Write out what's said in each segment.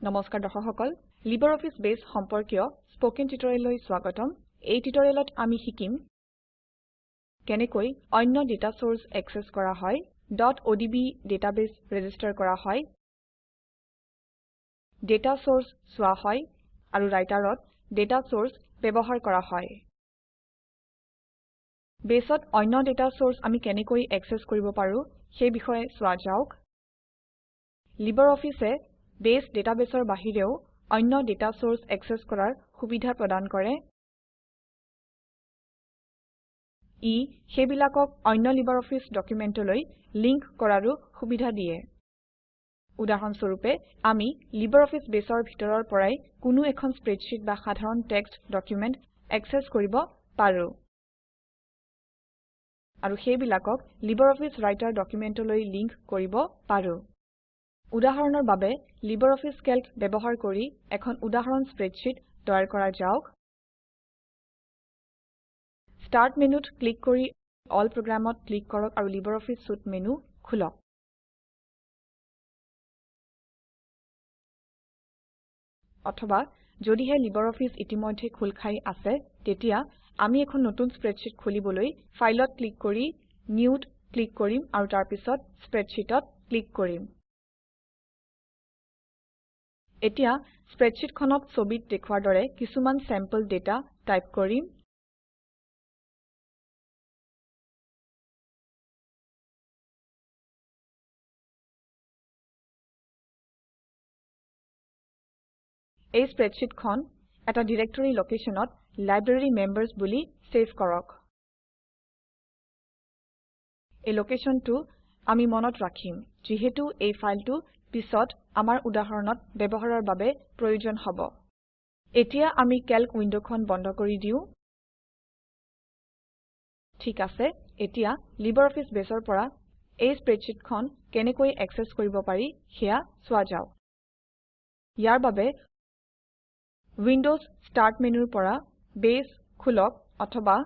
নমস্কাৰ দৰ্শক সকল লিবাৰঅফিছ বেছ সম্পৰ্কীয় স্পকেন টিউটৰিয়েললৈ স্বাগতম। এই টিউটৰিয়েলত আমি শিকিম কেনেকৈ অন্য ডেটা চৰ্চ একচেছ কৰা হয় odb ডাটাবেছ ৰেজিষ্টাৰ কৰা হয় ডেটা চৰ্চ চোৱা হয় আৰু ৰাইটাৰত ডেটা চৰ্চ ব্যৱহাৰ কৰা হয়। বেছত অন্য ডেটা চৰ্চ আমি কেনেকৈ একচেছ কৰিব পাৰো সেই বিষয়ে চোৱা যাওক। লিবাৰঅফিছে বেছ ডাটাবেছৰ বাহিৰেও অন্য ডেটা চৰ্চ একচেছ কৰাৰ সুবিধা প্ৰদান কৰে। ই সেইবিলাকক অন্য লিবাৰঅফিছ ডকুমেণ্টলৈ লিংক কৰাৰো সুবিধা দিয়ে। উদাহৰণস্বৰূপে আমি লিবাৰঅফিছ বেছৰ ভিতৰৰ পৰাই কোনো এখন স্প্ৰেডশ্বিট বা সাধাৰণ টেক্সট ডকুমেণ্ট একচেছ কৰিব পাৰো। আৰু সেইবিলাকক লিবাৰঅফিছ ৰাইটাৰ ডকুমেণ্টলৈ লিংক কৰিব পাৰো। উদাহৰণৰ বাবে লিবাৰঅফিছ কেল্ক ব্যৱহাৰ কৰি এখন উদাহৰণ স্প্ৰেডশ্বিট তৈয়াৰ কৰা যাওক। ষ্টাৰ্ট মেনুত ক্লিক কৰি অল প্ৰগ্ৰামত ক্লিক কৰক আৰু লিবাৰঅফিছ চুইতে মেনু খোলক। অথবা যদিহে লিবাৰঅফিছ ইতিমধ্যে খোল খাই আছে তেতিয়া আমি এখন নতুন স্প্ৰেডশ্বিট খুলিবলৈ ফাইলত ক্লিক কৰি নিউত ক্লিক কৰিম আৰু তাৰপিছত স্প্ৰেডশ্বিটত ক্লিক কৰিম। এতিয়া স্প্ৰেডশ্বিটখনত ছবিত দেখুৱাৰ দৰে কিছুমান চেম্পল ডেটা টাইপ কৰিম। এই স্প্ৰেডশ্বিটখন এটা ডিৰেক্টৰী লোকেশ্যনত লাইব্ৰেৰীমেম্বাৰ্ছ বুলি চেভ কৰক। এই লোকেশ্যনটো আমি মনত ৰাখিম যিহেতু এই ফাইলটো পিছত আমাৰ উদাহৰণত ব্যৱহাৰৰ বাবে প্ৰয়োজন হ'ব। এতিয়া আমি কেল্ক উইণ্ডখন বন্ধ কৰি দিওঁ। ঠিক আছে এতিয়া লিবাৰঅফিছ বেছৰ পৰা এই স্প্ৰেডশ্বিটখন কেনেকৈ একচেছ কৰিব পাৰি সেয়া চোৱা যাওক। ইয়াৰ বাবে উইণ্ডজ ষ্টাৰ্ট মেনুৰ পৰা বেছ খোলক অথবা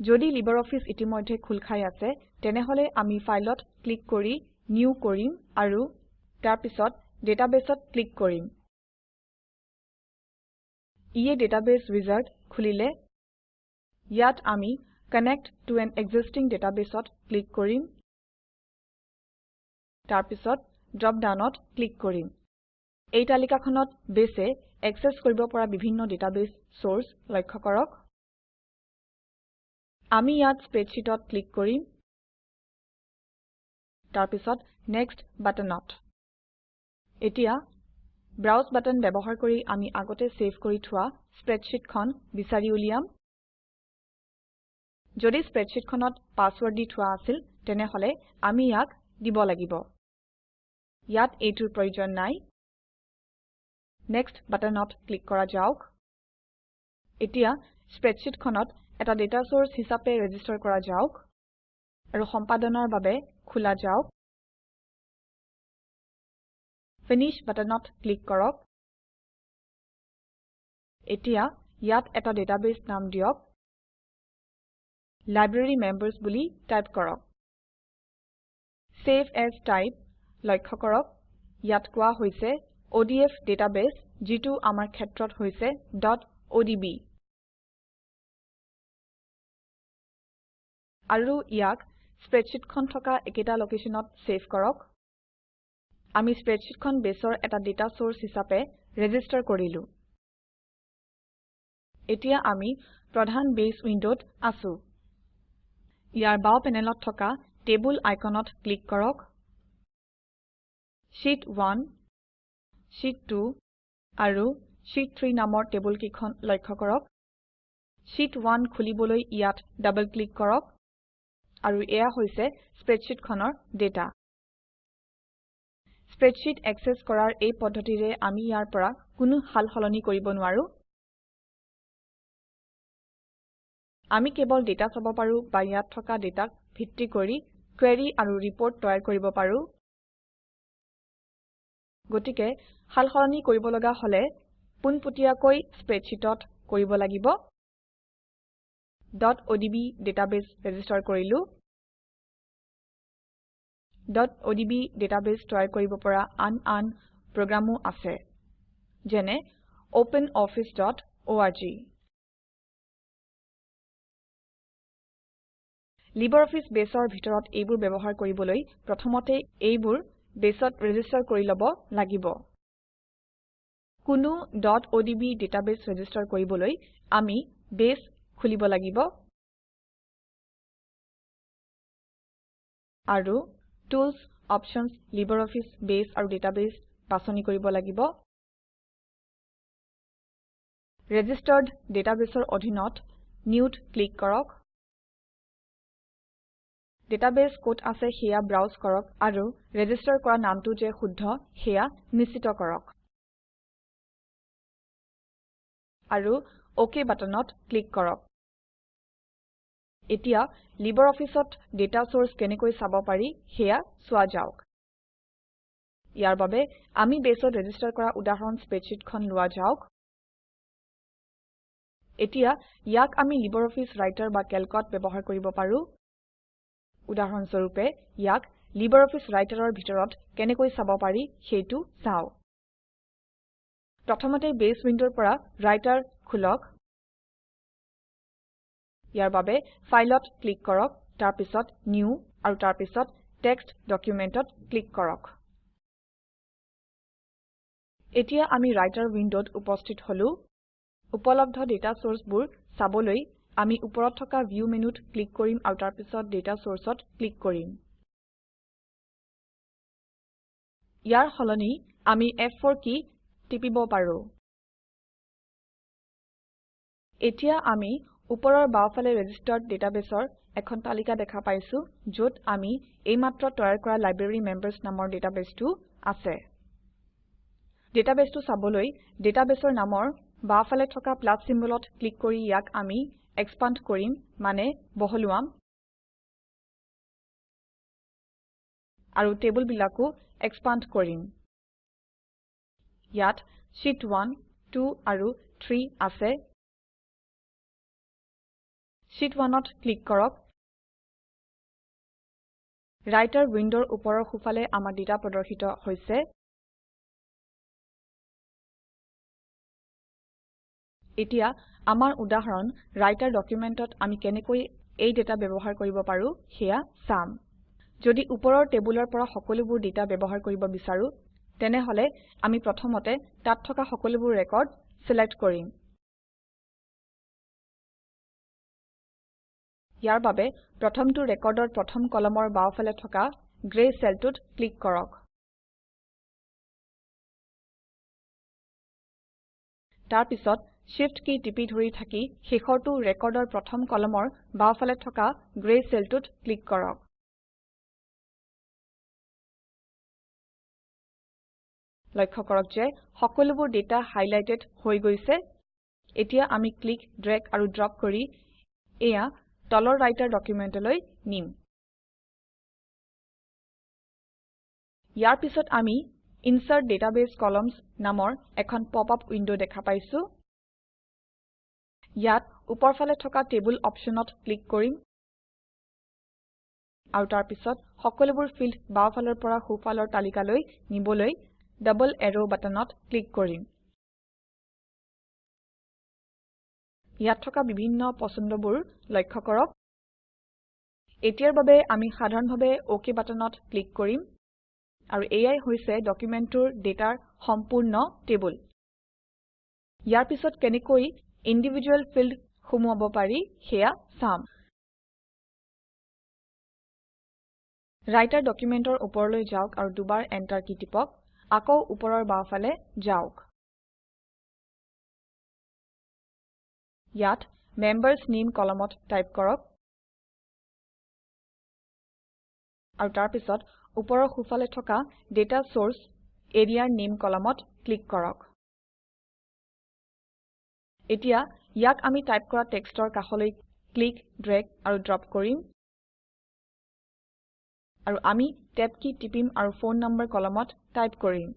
যদি লিবাৰঅফিছ ইতিমধ্যে খোল খাই আছে তেনেহলে আমি ফাইলত ক্লিক কৰি নিউ কৰিম আৰু তাৰপিছত ডাটাবেছত ক্লিক কৰিম। ইয়ে ডাটাবেছ উইজাৰ্ড খুলিলে। ইয়াত আমি কানেক্ট ত আন এক্সিষ্টিং databaseত ক্লিক কৰিম। তাৰপিছত ড্ৰপ ডাউনত ক্লিক কৰিম। এই তালিকাখনত বেছে একচেছ কৰিব পৰা বিভিন্ন ডাটাবেছ চৰ্চ লক্ষ্য কৰক। আমি ইয়াত স্প্ৰেডশ্বিটত ক্লিক কৰিম। তাৰপিছত নেক্সট বাটনত। এতিয়া ব্ৰাউজ বাটন ব্যৱহাৰ কৰি আমি আগতে চেভ কৰি থোৱা স্প্ৰেডশ্বিটখন বিচাৰি উলিয়াম। যদি স্প্ৰেডশ্বিটখনত পাছৱৰ্ড দি থোৱা আছিল তেনেহলে আমি ইয়াক দিব লাগিব। ইয়াত এইটোৰ প্ৰয়োজন নাই। নেক্সট বাটনত ক্লিক কৰা যাওক। এতিয়া স্প্ৰেডশ্বিটখনত এটা ডেটা চৰ্চ হিচাপে ৰেজিষ্টাৰ কৰা যাওক আৰু সম্পাদনাৰ বাবে খোলা যাওক। ফিনিশ বাটনত ক্লিক কৰক। এতিয়া ইয়াত এটা ডাটাবেছ নাম দিয়ক। লাইব্ৰেৰীমেম্বাৰ্ছ বুলি টাইপ কৰক। চেভ এএছ টাইপ লক্ষ্য কৰক। ইয়াত কোৱা হৈছে অডিএফ ডাটাবেছ যিটো আমাৰ ক্ষেত্ৰত হৈছে odb আৰু ইয়াক স্প্ৰেডশ্বিটখন থকা একেটা লোকেশ্যনত চেভ কৰক। আমি স্প্ৰেডশ্বিটখন বেছৰ এটা ডেটা চৰ্চ হিচাপে ৰেজিষ্টাৰ কৰিলো। এতিয়া আমি প্ৰধান বেছ উইণ্ডত আছো। ইয়াৰ বাও পেনেলত থকা টেবুল আইকনত ক্লিক কৰক। শীত 1 শীত 2 আৰু শীত 3 নামৰ টেবুল কেইখন লক্ষ্য কৰক। শীত 1 খুলিবলৈ ইয়াত ডাবল ক্লিক কৰক। আৰু এয়া হৈছে স্প্ৰেডশ্বিটখনৰ ডেটা। স্প্ৰেডশ্বিট একচেছ কৰাৰ এই পদ্ধতিৰে আমি ইয়াৰ পৰা কোনো সাল সলনি কৰিব নোৱাৰো। আমি কেৱল ডেটা চাব পাৰো বা ইয়াত থকা ডেটাক ভিত্তি কৰি কুৱেৰি আৰু ৰিপৰ্ট তৈয়াৰ কৰিব পাৰো। গতিকে সাল সলনি কৰিব লগা হলে পোনপটীয়াকৈ স্প্ৰেডশ্বিটত কৰিব লাগিব। Odb ডাটাবেছ ৰেজিষ্টাৰ কৰিলো। odb ডাটাবেছ তৈয়াৰ কৰিব পৰা আন আন প্ৰোগ্ৰামো আছে যেনে openofficeorg লিবাৰঅফিছ বেছৰ ভিতৰত এইবোৰ ব্যৱহাৰ কৰিবলৈ প্ৰথমতে এইবোৰ বেছত ৰেজিষ্টাৰ কৰি লব লাগিব। কোনো odb ডাটাবেছ ৰেজিষ্টাৰ কৰিবলৈ আমি বেছ খুলিব লাগিব। আৰু টুলছ অপশ্যনছ লিবাৰঅফিছ বেছ আৰু ডাটাবেছ বাছনি কৰিব লাগিব। ৰেজিষ্টাৰ্ড databaseৰ অধীনত Newত ক্লিক কৰক। ডাটাবেছ কত আছে সেয়া ব্ৰাউজ কৰক আৰু ৰেজিষ্টাৰ কৰা নামটো যে শুদ্ধ সেয়া নিশ্চিত কৰক। আৰু অক বাটনত ক্লিক কৰক। এতিয়া লিবাৰঅফিছত ডাটা চৰ্চ কেনেকৈ চাব পাৰি সেয়া চোৱা যাওক। ইয়াৰ বাবে আমি বেছত ৰেজিষ্টাৰ কৰা উদাহৰণ স্প্ৰেডশ্বিটখন লোৱা যাওক। এতিয়া ইয়াক আমি লিবাৰঅফিছ ৰাইটাৰ বা কেল্কত ব্যৱহাৰ কৰিব পাৰো। উদাহৰণ স্বৰূপে ইয়াক লিবাৰঅফিছ ৰাইটাৰৰ ভিতৰত কেনেকৈ চাব পাৰি সেইটো চাও। প্ৰথমতে বেছ উইণ্ডৰ পৰা ৰাইটাৰ খোলক। ইয়াৰ বাবে ফাইলত ক্লিক কৰক তাৰপিছত নিউ আৰু তাৰপিছত টেক্সট ডকুমেণ্টত ক্লিক কৰক। এতিয়া আমি ৰাইটাৰ উইণ্ডত উপস্থিত হলো। উপলব্ধ ডাটা চৰ্চবোৰ চাবলৈ আমি ওপৰত থকা ভিউ মেনুত ক্লিক কৰিম আৰু তাৰপিছত ডাটা চৰ্চত ক্লিক কৰিম। ইয়াৰ সলনি আমি ফ4 কী টিপিব পাৰো। এতিয়া আমি ওপৰৰ বাওঁফালে ৰেজিষ্টাৰ্ড ডাটাবেছৰ এখন তালিকা দেখা পাইছো যত আমি এইমাত্ৰ তৈয়াৰ কৰা লাইব্ৰেৰীমেম্বাৰ্ছ নামৰ ডাটাবেছটো আছে। ডাটাবেছটো চাবলৈ ডাটাবেছৰ নামৰ বাওঁফালে থকা প্লাছ চিম্বলত ক্লিক কৰি ইয়াক আমি এক্সপান্দ কৰিম মানে বহলোৱাম। আৰু টেবুলবিলাকো এক্সপান্দ কৰিম। ইয়াত শীত 1 2 আৰু 3 আছে। শীত 1ত ক্লিক কৰক। ৰাইটাৰ উইণ্ডৰ ওপৰৰ সোঁফালে আমাৰ ডাটা প্ৰদৰ্শিত হৈছে। এতিয়া আমাৰ উদাহৰণ ৰাইটাৰ ডকুমেণ্টত আমি কেনেকৈ এই ডাটা ব্যৱহাৰ কৰিব পাৰো সেয়া চাম। যদি ওপৰৰ টেবুলৰ পৰা সকলোবোৰ ডাটা ব্যৱহাৰ কৰিব বিচাৰো তেনেহলে আমি প্ৰথমতে তাত থকা সকলোবোৰ ৰেকৰ্ড চিলেক্ট কৰিম। ইয়াৰ বাবে প্ৰথমটো ৰেকৰ্ডৰ প্ৰথম কলমৰ বাওঁফালে থকা গ্ৰে চেলটোত ক্লিক কৰক। তাৰপিছত Shift কী টিপি ধৰি থাকি শেষৰটো ৰেকৰ্ডৰ প্ৰথম কলমৰ বাওঁফালে থকা গ্ৰে চেলটোত ক্লিক কৰক। লক্ষ্য কৰক যে সকলোবোৰ ডাটা হাইলাইটেড হৈ গৈছে। এতিয়া আমি ক্লিক ড্ৰেগ আৰু ড্ৰপ কৰি এয়া তলৰ ৰাইটাৰ ডকুমেণ্টলৈ নিম। ইয়াৰ পিছত আমি ইনচাৰ্ট ডাটাবেছ কলামছ নামৰ এখন পপ-আপ উইণ্ড দেখা পাইছো। ইয়াত ওপৰফালে থকা টেবুল অপশ্যনত ক্লিক কৰিম। আৰু তাৰপিছত সকলোবোৰ ফিল্ড বাওঁফালৰ পৰা সোঁফালৰ তালিকালৈ নিবলৈ ডবল এৰো বাটনত ক্লিক কৰিম। ইয়াত থকা বিভিন্ন পছন্দবোৰ লক্ষ্য কৰক। এতিয়াৰ বাবে আমি সাধাৰণভাৱে অক বাটনত ক্লিক কৰিম আৰু এয়াই হৈছে ডকুমেণ্টটোৰ ডাটাৰ সম্পূৰ্ণ টেবুল। ইয়াৰ পিছত কেনেকৈ ইণ্ডিভিজুৱেল ফিল্ড সুমুৱাব পাৰি সেয়া চাম। ৰাইটাৰ ডকুমেণ্টৰ ওপৰলৈ যাওক আৰু দুবাৰ এণ্টাৰ কী টিপক। আকৌ ওপৰৰ বাওঁফালে যাওক। ইয়াত মেম্বাৰ্ছ নামে কলমত টাইপ কৰক আৰু তাৰপিছত ওপৰৰ সোঁফালে থকা ডাটা চৰ্চ এৰিয়াৰ নামে কলমত ক্লিক কৰক। এতিয়া ইয়াক আমি টাইপ কৰা টেক্সটৰ কাষলৈ ক্লিক ড্ৰেগ আৰু ড্ৰপ কৰিম। আৰু আমি টেব কী টিপিম আৰু ফোন নম্বৰ কলমত টাইপ কৰিম।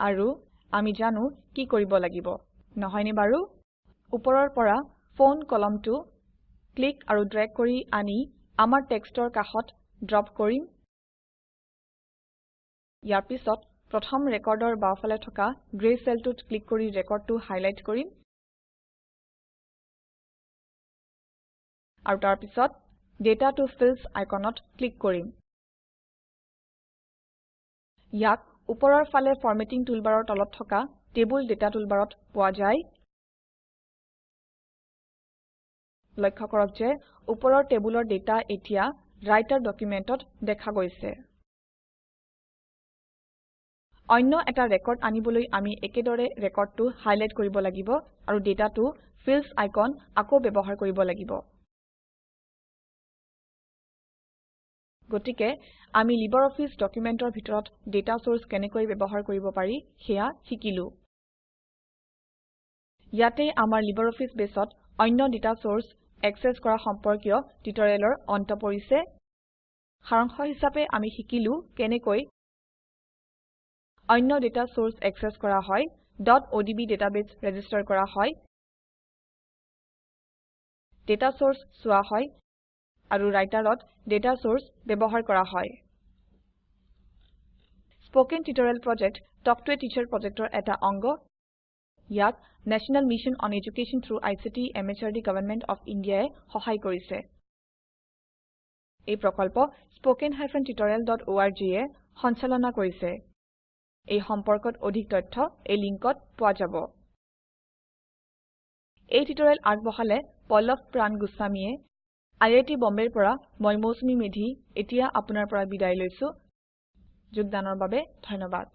আৰু আমি জানো কি কৰিব লাগিব। নহয়নে বাৰু? ওপৰৰ পৰা ফোন কলমটো ক্লিক আৰু ড্ৰেগ কৰি আনি আমাৰ টেক্সটৰ কাষত ড্ৰপ কৰিম। ইয়াৰ পিছত প্ৰথম ৰেকৰ্ডৰ বাওঁফালে থকা গ্ৰে চেলটোত ক্লিক কৰি ৰেকৰ্ডটো হাইলাইট কৰিম। আৰু তাৰ পিছত ডাটা ত ফিল্ডছ আইকনত ক্লিক কৰিম। ইয়াক ওপৰৰ ফালে ফৰমেটিং টুলবাৰৰ তলত থকা টেবুল ডাটা টুলবাৰত পোৱা যায়। লক্ষ্য কৰক যে ওপৰৰ টেবুলৰ ডাটা এতিয়া ৰাইটাৰ ডকুমেণ্টত দেখা গৈছে। অন্য এটা ৰেকৰ্ড আনিবলৈ আমি একেদৰে ৰেকৰ্ডটো হাইলাইট কৰিব লাগিব আৰু ডাটাটো ফিল্ডছ আইকন আকৌ ব্যৱহাৰ কৰিব লাগিব। গতিকে আমি লিবাৰঅফিছ ডকুমেণ্টৰ ভিতৰত ডাটা চৰ্চ কেনেকৈ ব্যৱহাৰ কৰিব পাৰি সেয়া শিকিলো। ইয়াতে আমাৰ লিবাৰঅফিছ বেছত অন্য ডাটা চৰ্চ একচেচ কৰা সম্পৰ্কীয় টিউটৰিয়েলৰ অন্ত পৰিছে। সাৰাংশ হিচাপে আমি শিকিলো কেনেকৈ অন্য ডাটা চৰ্চ একচেচ কৰা হয় odb ডাটাবেছ ৰেজিষ্টাৰ কৰা হয় ডাটা চৰ্চ চোৱা হয় আৰু ৰাইটাৰত ডাটা চৰ্চ ব্যৱহাৰ কৰা হয়। Spoken tutorial project talk to a teacher প্ৰজেক্টৰ এটা অংগ। ইয়াক national mission on education through ICT MHRD government of India ই সহায় কৰিছে। এই প্ৰকল্প httpspoken tutorialorg এ সঞ্চালনা কৰিছে। এই সম্পৰ্কত অধিক তথ্য এই লিংকত পোৱা যাব। এই টিউটৰিয়েল আগবঢ়ালে পল্লভ প্ৰান গোস্বামীয়ে আই আই টী বম্বেৰ পৰা মই মৌচুমী মেধী এতিয়া আপোনাৰ পৰা বিদায় লৈছো। যোগদানৰ বাবে ধন্যবাদ।